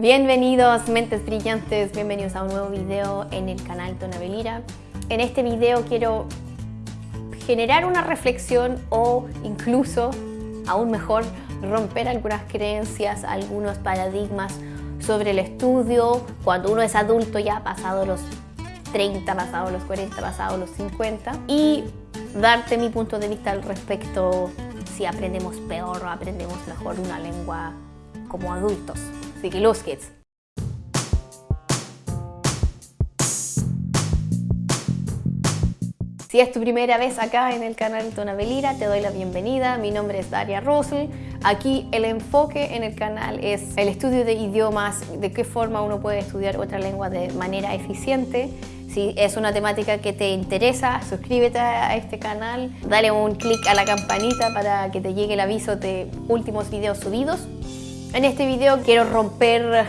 Bienvenidos mentes brillantes, bienvenidos a un nuevo video en el canal Tonabelira. En este video quiero generar una reflexión o incluso, aún mejor, romper algunas creencias, algunos paradigmas sobre el estudio cuando uno es adulto ya pasado los 30, pasado los 40, pasado los 50 y darte mi punto de vista al respecto si aprendemos peor o aprendemos mejor una lengua como adultos. Que los kids. Si es tu primera vez acá en el canal Tonabelira, te doy la bienvenida. Mi nombre es Daria Rosel. Aquí el enfoque en el canal es el estudio de idiomas, de qué forma uno puede estudiar otra lengua de manera eficiente. Si es una temática que te interesa, suscríbete a este canal, dale un clic a la campanita para que te llegue el aviso de últimos videos subidos. En este video quiero romper,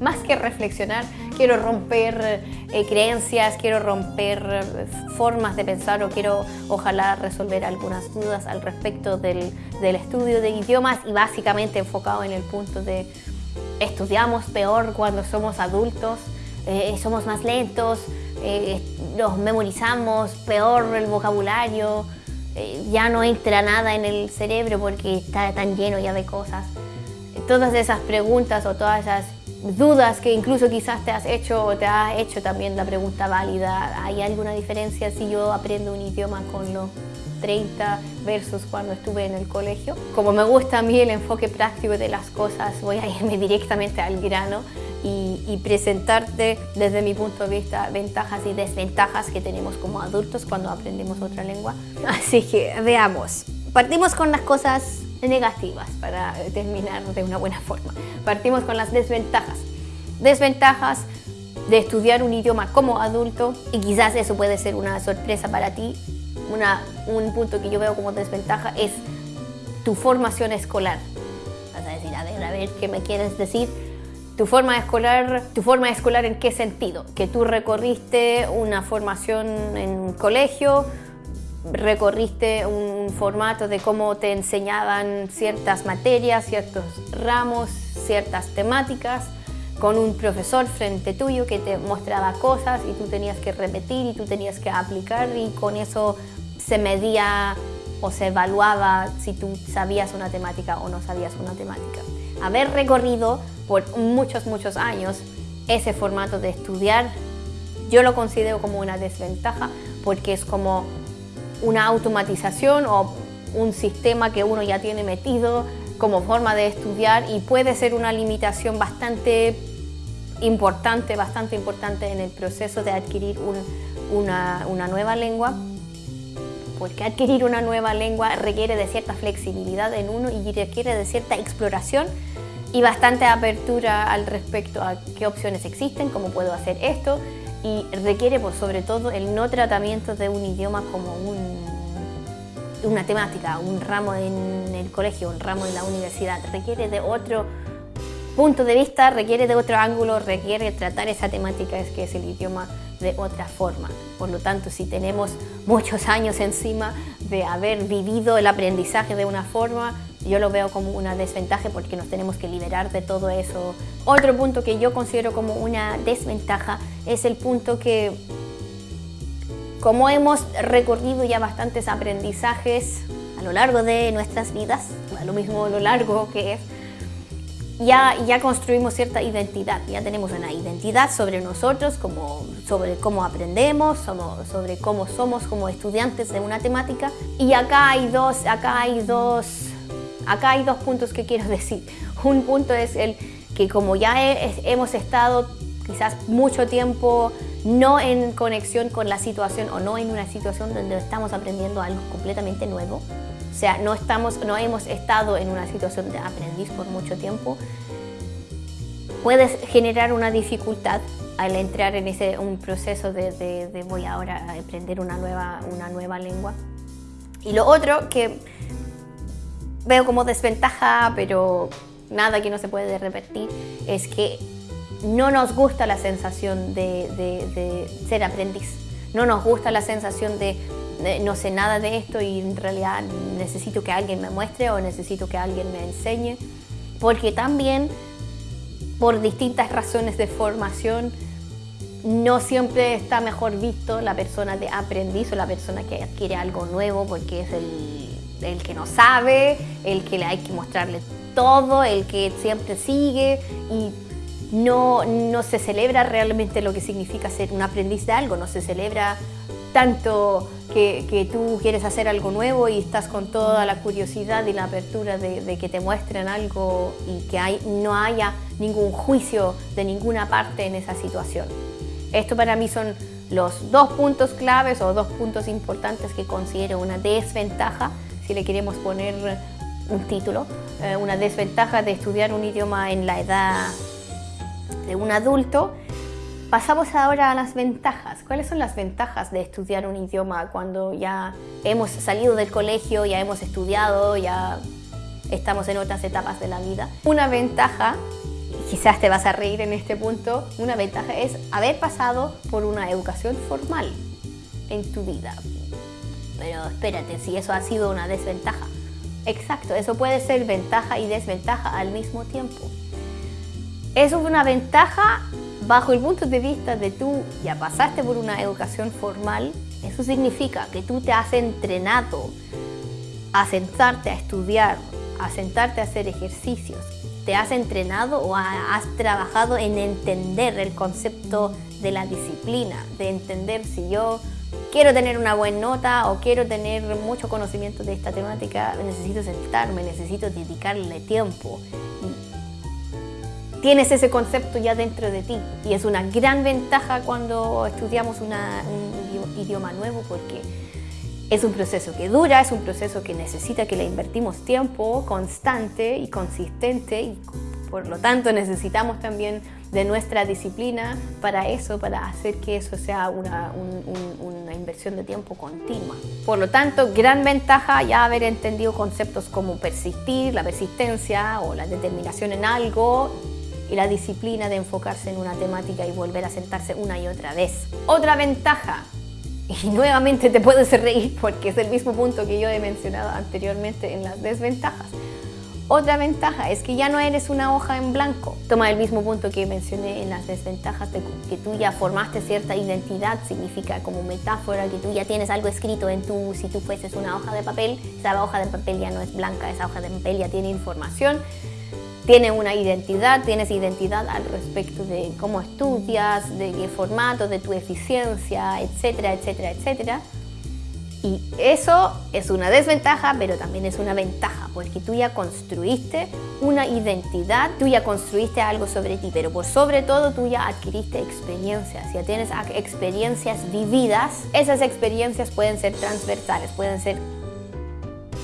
más que reflexionar, quiero romper eh, creencias, quiero romper formas de pensar o quiero ojalá resolver algunas dudas al respecto del, estudio de idiomas y básicamente enfocado en el punto de estudiamos peor cuando somos adultos, eh, somos más lentos, eh, nos memorizamos peor el vocabulario, ya no entra nada en el cerebro porque está tan lleno ya de cosas. Todas esas preguntas o todas esas dudas que incluso quizás te has hecho o te has hecho también la pregunta válida. ¿Hay alguna diferencia si yo aprendo un idioma con los 30 versus cuando estuve en el colegio? Como me gusta a mí el enfoque práctico de las cosas, voy a irme directamente al grano y, y presentarte desde mi punto de vista ventajas y desventajas que tenemos como adultos cuando aprendemos otra lengua. Así que veamos. Partimos con las cosas negativas para terminar de una buena forma. Partimos con las desventajas. Desventajas de estudiar un idioma como adulto y quizás eso puede ser una sorpresa para ti. Una, un punto que yo veo como desventaja es tu formación escolar. Vas a decir, a ver, a ver, ¿qué me quieres decir? Tu forma escolar, tu forma escolar en qué sentido? Que tú recorriste una formación en colegio, recorriste un formato de cómo te enseñaban ciertas materias, ciertos ramos, ciertas temáticas, con un profesor frente tuyo que te mostraba cosas y tú tenías que repetir y tú tenías que aplicar y con eso se medía o se evaluaba si tú sabías una temática o no sabías una temática. Haber recorrido por muchos, muchos años ese formato de estudiar, yo lo considero como una desventaja porque es como una automatización o un sistema que uno ya tiene metido como forma de estudiar y puede ser una limitación bastante importante, bastante importante en el proceso de adquirir una, una nueva lengua porque adquirir una nueva lengua requiere de cierta flexibilidad en uno y requiere de cierta exploración y bastante apertura al respecto a qué opciones existen, cómo puedo hacer esto, y requiere por sobre todo el no tratamiento de un idioma como una temática, un ramo en el colegio, un ramo en la universidad. Requiere de otro punto de vista, requiere de otro ángulo, requiere tratar esa temática es que es el idioma de otra forma. Por lo tanto, si tenemos muchos años encima de haber vivido el aprendizaje de una forma, yo lo veo como una desventaja porque nos tenemos que liberar de todo eso. Otro punto que yo considero como una desventaja es el punto que como hemos recorrido ya bastantes aprendizajes a lo largo de nuestras vidas, a lo mismo lo largo que es, ya, ya construimos cierta identidad, ya tenemos una identidad sobre nosotros, como, sobre cómo aprendemos, sobre cómo somos como estudiantes de una temática. Y acá hay dos, acá hay dos Acá hay dos puntos que quiero decir. Un punto es el que como ya hemos estado quizás mucho tiempo no en conexión con la situación o no en una situación donde estamos aprendiendo algo completamente nuevo, o sea, no, estamos, no hemos estado en una situación de aprendiz por mucho tiempo, puedes generar una dificultad al entrar en ese un proceso de, de voy ahora a aprender una nueva, una nueva lengua. Y lo otro que veo como desventaja, pero nada que no se puede repetir, es que no nos gusta la sensación de, ser aprendiz. No nos gusta la sensación de, no sé nada de esto y en realidad necesito que alguien me muestre o necesito que alguien me enseñe. Porque también por distintas razones de formación, no siempre está mejor visto la persona de aprendiz o la persona que adquiere algo nuevo porque es el, el que no sabe, el que le hay que mostrarle todo, el que siempre sigue y no, no se celebra realmente lo que significa ser un aprendiz de algo, no se celebra tanto que, tú quieres hacer algo nuevo y estás con toda la curiosidad y la apertura de, que te muestren algo y que no haya ningún juicio de ninguna parte en esa situación. Esto para mí son los dos puntos claves o dos puntos importantes que considero una desventaja, si le queremos poner un título, eh, una desventaja de estudiar un idioma en la edad de un adulto. Pasamos ahora a las ventajas. ¿Cuáles son las ventajas de estudiar un idioma cuando ya hemos salido del colegio, ya hemos estudiado, ya estamos en otras etapas de la vida? Una ventaja quizás te vas a reír en este punto, una ventaja es haber pasado por una educación formal en tu vida. Pero espérate, si eso ha sido una desventaja. Exacto, eso puede ser ventaja y desventaja al mismo tiempo. Eso es una ventaja bajo el punto de vista de tú ya pasaste por una educación formal. Eso significa que tú te has entrenado a sentarte a estudiar, a sentarte a hacer ejercicios, ¿Te has entrenado o has trabajado en entender el concepto de la disciplina? De entender si yo quiero tener una buena nota o quiero tener mucho conocimiento de esta temática, necesito sentarme, necesito dedicarle tiempo. Tienes ese concepto ya dentro de ti y es una gran ventaja cuando estudiamos un idioma nuevo porque es un proceso que dura, es un proceso que necesita que le invertimos tiempo constante y consistente y por lo tanto necesitamos también de nuestra disciplina para eso, para hacer que eso sea una, una, inversión de tiempo continua. Por lo tanto, gran ventaja ya haber entendido conceptos como persistir, la persistencia o la determinación en algo y la disciplina de enfocarse en una temática y volver a sentarse una y otra vez. Otra ventaja, y nuevamente te puedes reír porque es el mismo punto que yo he mencionado anteriormente en las desventajas. Otra ventaja es que ya no eres una hoja en blanco. Toma el mismo punto que mencioné en las desventajas de que tú ya formaste cierta identidad, significa como metáfora que tú ya tienes algo escrito en tu, si tú fueses una hoja de papel, esa hoja de papel ya no es blanca, esa hoja de papel ya tiene información tiene una identidad, tienes identidad al respecto de cómo estudias, de qué formato, de tu eficiencia, etcétera, etcétera, etcétera. Y eso es una desventaja, pero también es una ventaja, porque tú ya construiste una identidad, tú ya construiste algo sobre ti, pero por sobre todo tú ya adquiriste experiencias, ya tienes experiencias vividas. Esas experiencias pueden ser transversales, pueden ser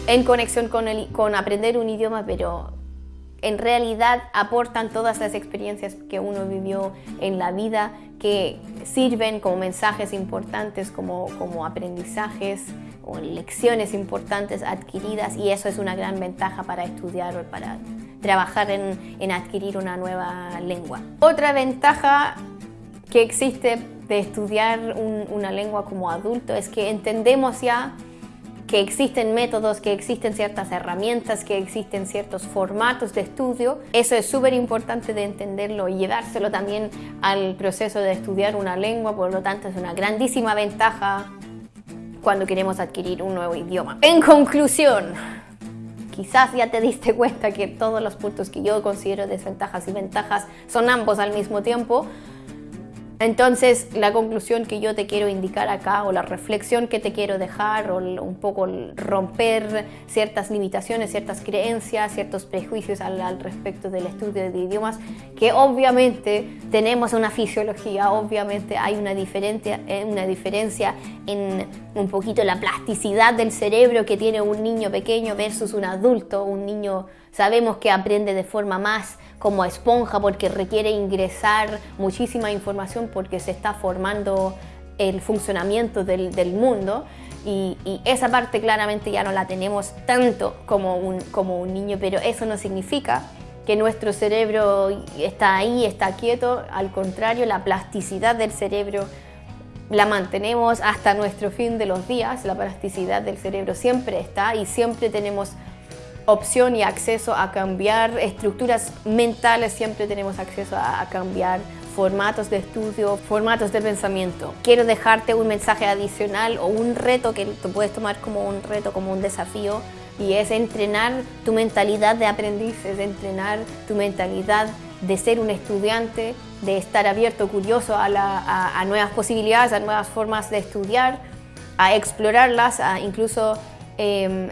en conexión con, con aprender un idioma, pero en realidad aportan todas las experiencias que uno vivió en la vida que sirven como mensajes importantes, como, como aprendizajes o lecciones importantes adquiridas y eso es una gran ventaja para estudiar o para trabajar en, en adquirir una nueva lengua. Otra ventaja que existe de estudiar una lengua como adulto es que entendemos ya que existen métodos, que existen ciertas herramientas, que existen ciertos formatos de estudio. Eso es súper importante de entenderlo y llevárselo también al proceso de estudiar una lengua, por lo tanto es una grandísima ventaja cuando queremos adquirir un nuevo idioma. En conclusión, quizás ya te diste cuenta que todos los puntos que yo considero desventajas y ventajas son ambos al mismo tiempo, entonces, la conclusión que yo te quiero indicar acá, o la reflexión que te quiero dejar, o un poco romper ciertas limitaciones, ciertas creencias, ciertos prejuicios al, respecto del estudio de idiomas, que obviamente tenemos una fisiología, obviamente hay una diferencia, eh, una diferencia en un poquito la plasticidad del cerebro que tiene un niño pequeño versus un adulto, un niño sabemos que aprende de forma más como esponja porque requiere ingresar muchísima información porque se está formando el funcionamiento del, mundo. Y, esa parte claramente ya no la tenemos tanto como un, como un niño, pero eso no significa que nuestro cerebro está ahí, está quieto, al contrario, la plasticidad del cerebro la mantenemos hasta nuestro fin de los días, la plasticidad del cerebro siempre está y siempre tenemos opción y acceso a cambiar estructuras mentales, siempre tenemos acceso a, cambiar formatos de estudio, formatos de pensamiento. Quiero dejarte un mensaje adicional o un reto que te puedes tomar como un reto, como un desafío y es entrenar tu mentalidad de aprendiz, es entrenar tu mentalidad de ser un estudiante, de estar abierto, curioso a, nuevas posibilidades, a nuevas formas de estudiar, a explorarlas, a incluso em,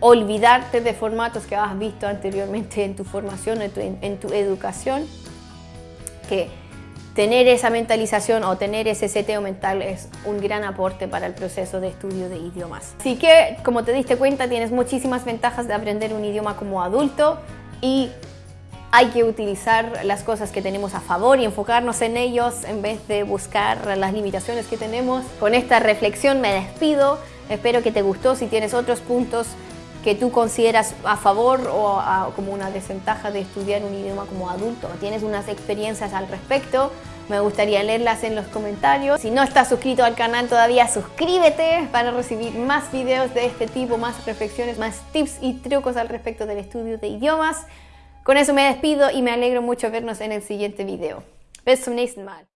olvidarte de formatos que has visto anteriormente en tu formación, en tu, en tu educación, que tener esa mentalización o tener ese seteo mental es un gran aporte para el proceso de estudio de idiomas. Así que, como te diste cuenta, tienes muchísimas ventajas de aprender un idioma como adulto y hay que utilizar las cosas que tenemos a favor y enfocarnos en ellos en vez de buscar las limitaciones que tenemos. Con esta reflexión me despido. Espero que te gustó. Si tienes otros puntos que tú consideras a favor o como una desventaja de estudiar un idioma como adulto, tienes unas experiencias al respecto, me gustaría leerlas en los comentarios. Si no estás suscrito al canal todavía, suscríbete para recibir más videos de este tipo, más reflexiones, más tips y trucos al respecto del estudio de idiomas. Con eso me despido y me alegro mucho vernos en el siguiente video. Bis zum nächsten Mal.